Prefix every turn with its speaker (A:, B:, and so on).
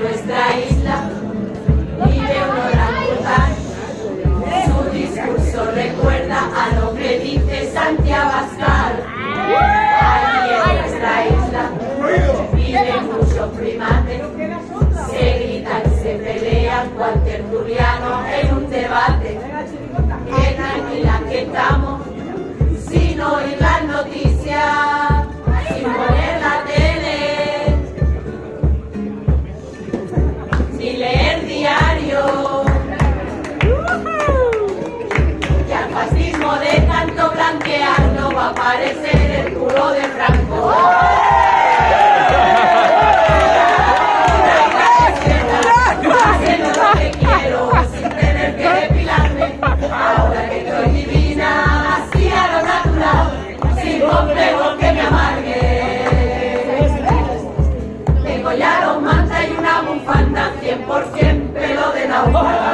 A: nuestra isla vive un orangután. Su discurso recuerda a lo que dice Santiago Abascal. Allí en nuestra isla viven muchos primates, se gritan se pelean cual tertuliano Y al fascismo de tanto blanquear no va a aparecer el culo de Franco, haciendo lo que quiero, sin tener que depilarme, ahora que yo divina, así a lo natural, sin complejo que me amargue. Tengo ya los mantas y una bufanda 100%. nào